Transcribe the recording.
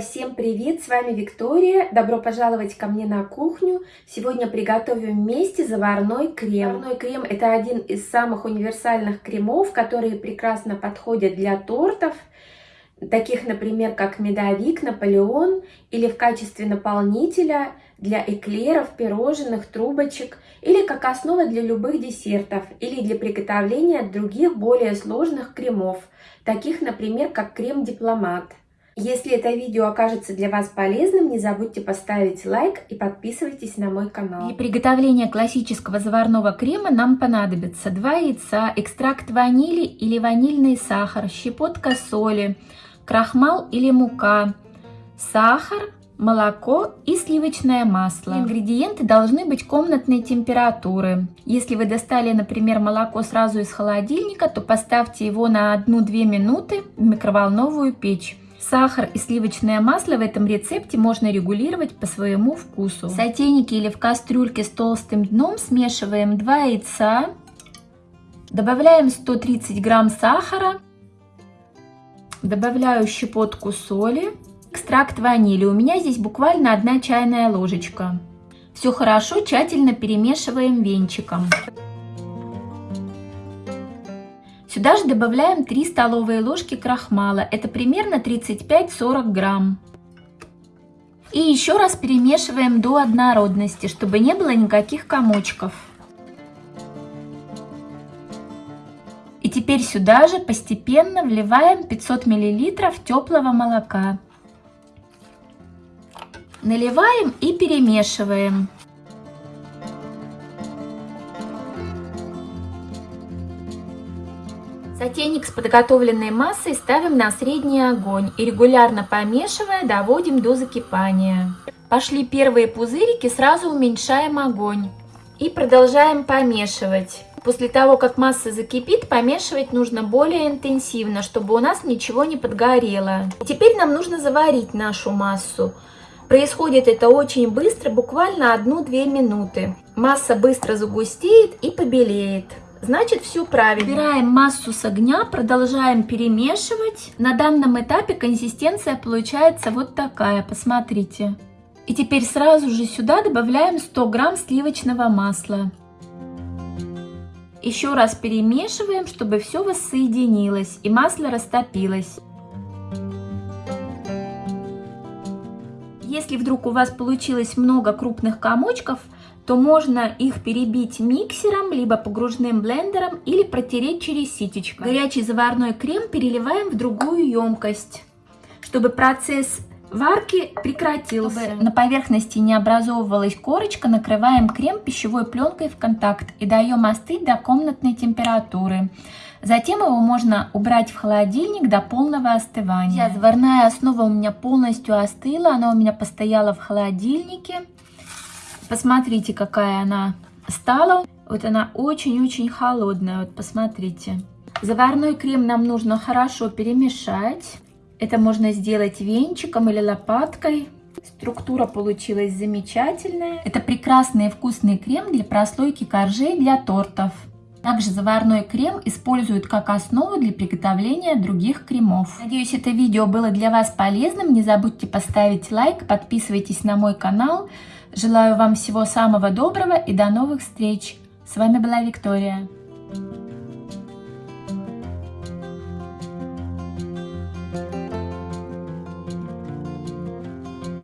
Всем привет! С вами Виктория. Добро пожаловать ко мне на кухню. Сегодня приготовим вместе заварной крем. Заварной крем это один из самых универсальных кремов, которые прекрасно подходят для тортов, таких, например, как медовик, наполеон, или в качестве наполнителя для эклеров, пирожных, трубочек, или как основа для любых десертов, или для приготовления других более сложных кремов, таких, например, как крем-дипломат. Если это видео окажется для вас полезным, не забудьте поставить лайк и подписывайтесь на мой канал. Для приготовления классического заварного крема нам понадобится 2 яйца, экстракт ванили или ванильный сахар, щепотка соли, крахмал или мука, сахар, молоко и сливочное масло. Ингредиенты должны быть комнатной температуры. Если вы достали, например, молоко сразу из холодильника, то поставьте его на 1-2 минуты в микроволновую печь. Сахар и сливочное масло в этом рецепте можно регулировать по своему вкусу. В сотейнике или в кастрюльке с толстым дном смешиваем 2 яйца, добавляем 130 грамм сахара, добавляю щепотку соли, экстракт ванили. У меня здесь буквально 1 чайная ложечка. Все хорошо тщательно перемешиваем венчиком. Сюда же добавляем 3 столовые ложки крахмала. Это примерно 35-40 грамм. И еще раз перемешиваем до однородности, чтобы не было никаких комочков. И теперь сюда же постепенно вливаем 500 мл теплого молока. Наливаем и перемешиваем. Сотейник с подготовленной массой ставим на средний огонь и регулярно помешивая доводим до закипания. Пошли первые пузырики, сразу уменьшаем огонь и продолжаем помешивать. После того, как масса закипит, помешивать нужно более интенсивно, чтобы у нас ничего не подгорело. теперь нам нужно заварить нашу массу. Происходит это очень быстро, буквально 1-2 минуты. Масса быстро загустеет и побелеет значит все правильно. Убираем массу с огня, продолжаем перемешивать. На данном этапе консистенция получается вот такая, посмотрите. И теперь сразу же сюда добавляем 100 грамм сливочного масла. Еще раз перемешиваем, чтобы все воссоединилось и масло растопилось. Если вдруг у вас получилось много крупных комочков, то можно их перебить миксером, либо погружным блендером или протереть через ситечко. Горячий заварной крем переливаем в другую емкость, чтобы процесс варки прекратился. Чтобы на поверхности не образовывалась корочка, накрываем крем пищевой пленкой в контакт и даем остыть до комнатной температуры. Затем его можно убрать в холодильник до полного остывания. Сейчас заварная основа у меня полностью остыла, она у меня постояла в холодильнике. Посмотрите, какая она стала. Вот она очень-очень холодная. Вот посмотрите. Заварной крем нам нужно хорошо перемешать. Это можно сделать венчиком или лопаткой. Структура получилась замечательная. Это прекрасный и вкусный крем для прослойки коржей для тортов. Также заварной крем используют как основу для приготовления других кремов. Надеюсь, это видео было для вас полезным. Не забудьте поставить лайк, подписывайтесь на мой канал. Желаю вам всего самого доброго и до новых встреч. С вами была Виктория.